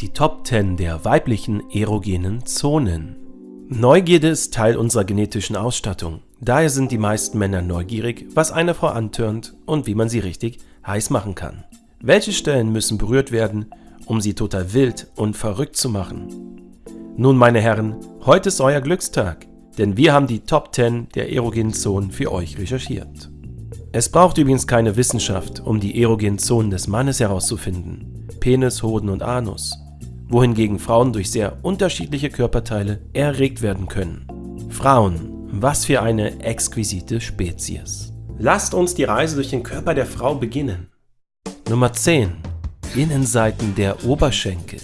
Die Top 10 der weiblichen erogenen Zonen. Neugierde ist Teil unserer genetischen Ausstattung. Daher sind die meisten Männer neugierig, was eine Frau antörnt und wie man sie richtig heiß machen kann. Welche Stellen müssen berührt werden, um sie total wild und verrückt zu machen? Nun, meine Herren, heute ist euer Glückstag, denn wir haben die Top 10 der erogenen Zonen für euch recherchiert. Es braucht übrigens keine Wissenschaft, um die erogenen Zonen des Mannes herauszufinden. Penis, Hoden und Anus. Wohingegen Frauen durch sehr unterschiedliche Körperteile erregt werden können. Frauen, was für eine exquisite Spezies. Lasst uns die Reise durch den Körper der Frau beginnen. Nummer 10. Innenseiten der Oberschenkel.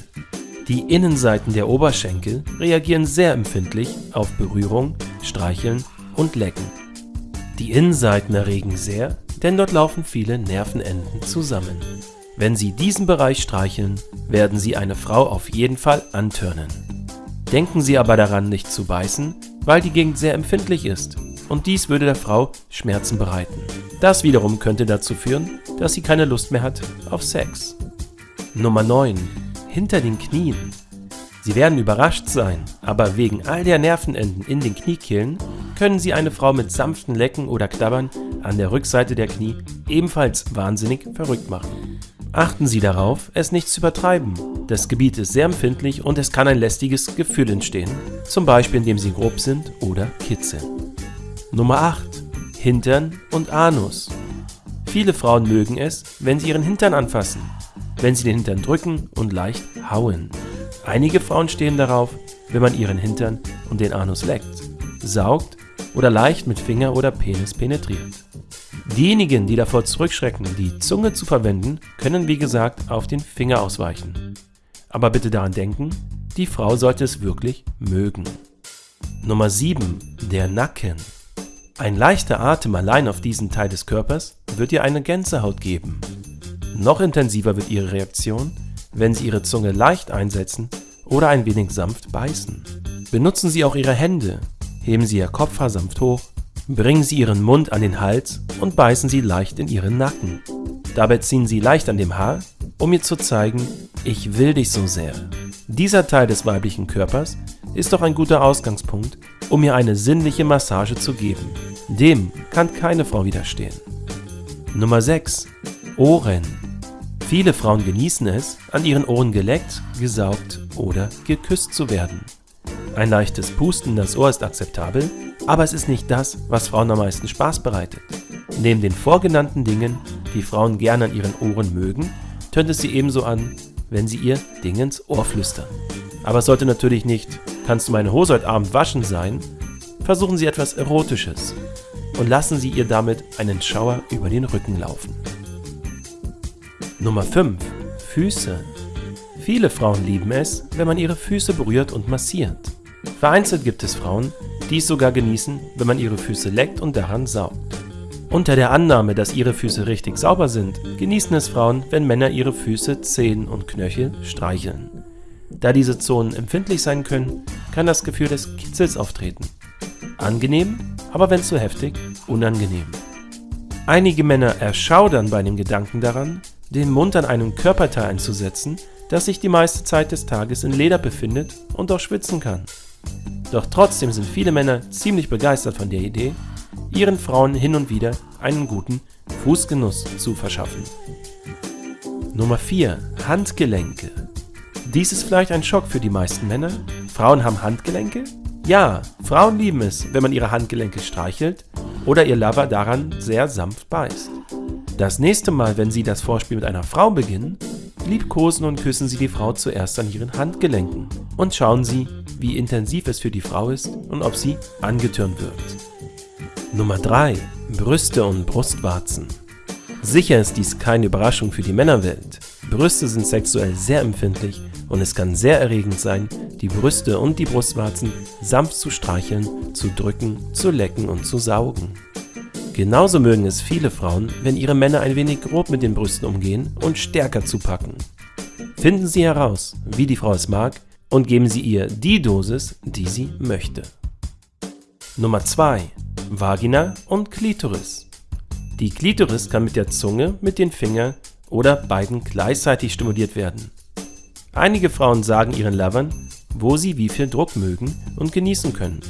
Die Innenseiten der Oberschenkel reagieren sehr empfindlich auf Berührung, Streicheln und Lecken. Die Innenseiten erregen sehr, denn dort laufen viele Nervenenden zusammen. Wenn Sie diesen Bereich streicheln, werden Sie eine Frau auf jeden Fall antörnen. Denken Sie aber daran, nicht zu beißen, weil die Gegend sehr empfindlich ist und dies würde der Frau Schmerzen bereiten. Das wiederum könnte dazu führen, dass sie keine Lust mehr hat auf Sex. Nummer 9. Hinter den Knien. Sie werden überrascht sein, aber wegen all der Nervenenden in den Kniekehlen können Sie eine Frau mit sanften Lecken oder Knabbern an der Rückseite der Knie ebenfalls wahnsinnig verrückt machen. Achten Sie darauf, es nicht zu übertreiben. Das Gebiet ist sehr empfindlich und es kann ein lästiges Gefühl entstehen, zum Beispiel indem Sie grob sind oder kitzeln. Nummer 8. Hintern und Anus. Viele Frauen mögen es, wenn sie ihren Hintern anfassen, wenn sie den Hintern drücken und leicht hauen. Einige Frauen stehen darauf, wenn man ihren Hintern und den Anus leckt, saugt oder leicht mit Finger oder Penis penetriert. Diejenigen, die davor zurückschrecken, die Zunge zu verwenden, können wie gesagt auf den Finger ausweichen. Aber bitte daran denken, die Frau sollte es wirklich mögen. Nummer 7. Der Nacken. Ein leichter Atem allein auf diesen Teil des Körpers wird ihr eine Gänsehaut geben. Noch intensiver wird ihre Reaktion, wenn Sie Ihre Zunge leicht einsetzen oder ein wenig sanft beißen. Benutzen Sie auch Ihre Hände, heben Sie Ihr Kopfhaar sanft hoch, bringen Sie Ihren Mund an den Hals und beißen Sie leicht in Ihren Nacken. Dabei ziehen Sie leicht an dem Haar, um ihr zu zeigen, ich will dich so sehr. Dieser Teil des weiblichen Körpers ist doch ein guter Ausgangspunkt, um ihr eine sinnliche Massage zu geben. Dem kann keine Frau widerstehen. Nummer 6. Ohren. Viele Frauen genießen es, an ihren Ohren geleckt, gesaugt oder geküsst zu werden. Ein leichtes Pusten das Ohr ist akzeptabel, aber es ist nicht das, was Frauen am meisten Spaß bereitet. Neben den vorgenannten Dingen, die Frauen gerne an ihren Ohren mögen, tönt es sie ebenso an, wenn sie ihr Ding ins Ohr flüstern. Aber es sollte natürlich nicht, kannst du meine Hose heute Abend waschen sein, versuchen Sie etwas Erotisches und lassen Sie ihr damit einen Schauer über den Rücken laufen. Nummer 5. Füße. Viele Frauen lieben es, wenn man ihre Füße berührt und massiert. Vereinzelt gibt es Frauen, die es sogar genießen, wenn man ihre Füße leckt und daran saugt. Unter der Annahme, dass ihre Füße richtig sauber sind, genießen es Frauen, wenn Männer ihre Füße, Zehen und Knöchel streicheln. Da diese Zonen empfindlich sein können, kann das Gefühl des Kitzels auftreten. Angenehm, aber wenn zu heftig, unangenehm. Einige Männer erschaudern bei dem Gedanken daran, den Mund an einem Körperteil einzusetzen, das sich die meiste Zeit des Tages in Leder befindet und auch schwitzen kann. Doch trotzdem sind viele Männer ziemlich begeistert von der Idee, ihren Frauen hin und wieder einen guten Fußgenuss zu verschaffen. Nummer 4. Handgelenke. Dies ist vielleicht ein Schock für die meisten Männer. Frauen haben Handgelenke? Ja, Frauen lieben es, wenn man ihre Handgelenke streichelt oder ihr Lover daran sehr sanft beißt. Das nächste Mal, wenn Sie das Vorspiel mit einer Frau beginnen, liebkosen und küssen Sie die Frau zuerst an ihren Handgelenken und schauen Sie, wie intensiv es für die Frau ist und ob sie angetürnt wird. Nummer 3. Brüste und Brustwarzen. Sicher ist dies keine Überraschung für die Männerwelt. Brüste sind sexuell sehr empfindlich und es kann sehr erregend sein, die Brüste und die Brustwarzen sanft zu streicheln, zu drücken, zu lecken und zu saugen. Genauso mögen es viele Frauen, wenn ihre Männer ein wenig grob mit den Brüsten umgehen und stärker zupacken. Finden Sie heraus, wie die Frau es mag, und geben Sie ihr die Dosis, die sie möchte. Nummer 2. Vagina und Klitoris. Die Klitoris kann mit der Zunge, mit den Fingern oder beiden gleichzeitig stimuliert werden. Einige Frauen sagen ihren Lovern, wo sie wie viel Druck mögen und genießen können.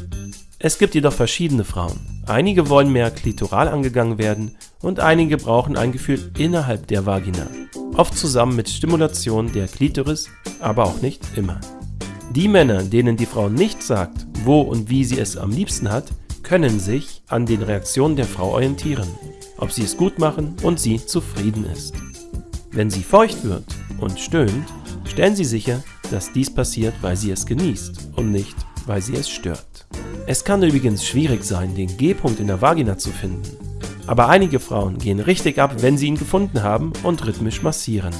Es gibt jedoch verschiedene Frauen. Einige wollen mehr klitoral angegangen werden und einige brauchen ein Gefühl innerhalb der Vagina. Oft zusammen mit Stimulation der Klitoris, aber auch nicht immer. Die Männer, denen die Frau nicht sagt, wo und wie sie es am liebsten hat, können sich an den Reaktionen der Frau orientieren, ob sie es gut machen und sie zufrieden ist. Wenn sie feucht wird und stöhnt, stellen Sie sicher, dass dies passiert, weil sie es genießt und nicht, weil sie es stört. Es kann übrigens schwierig sein, den G-Punkt in der Vagina zu finden. Aber einige Frauen gehen richtig ab, wenn sie ihn gefunden haben und rhythmisch massieren.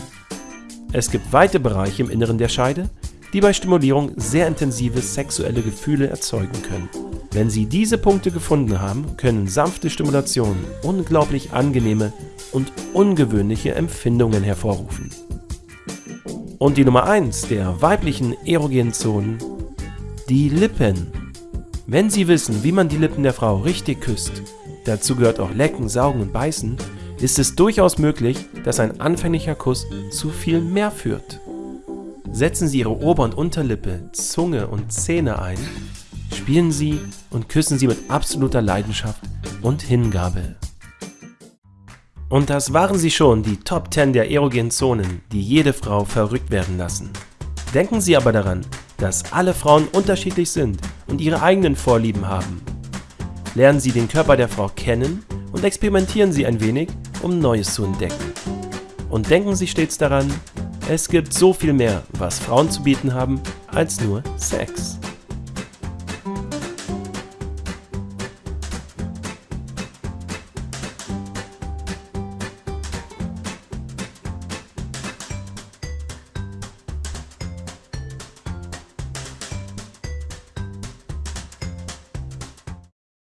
Es gibt weite Bereiche im Inneren der Scheide, die bei Stimulierung sehr intensive sexuelle Gefühle erzeugen können. Wenn Sie diese Punkte gefunden haben, können sanfte Stimulationen unglaublich angenehme und ungewöhnliche Empfindungen hervorrufen. Und die Nummer 1 der weiblichen erogenen Zonen, die Lippen. Wenn Sie wissen, wie man die Lippen der Frau richtig küsst, dazu gehört auch Lecken, Saugen und Beißen, ist es durchaus möglich, dass ein anfänglicher Kuss zu viel mehr führt. Setzen Sie Ihre Ober- und Unterlippe, Zunge und Zähne ein, spielen Sie und küssen Sie mit absoluter Leidenschaft und Hingabe. Und das waren sie schon, die Top 10 der erogenen Zonen, die jede Frau verrückt werden lassen. Denken Sie aber daran, dass alle Frauen unterschiedlich sind und ihre eigenen Vorlieben haben. Lernen Sie den Körper der Frau kennen und experimentieren Sie ein wenig, um Neues zu entdecken. Und denken Sie stets daran, es gibt so viel mehr, was Frauen zu bieten haben, als nur Sex.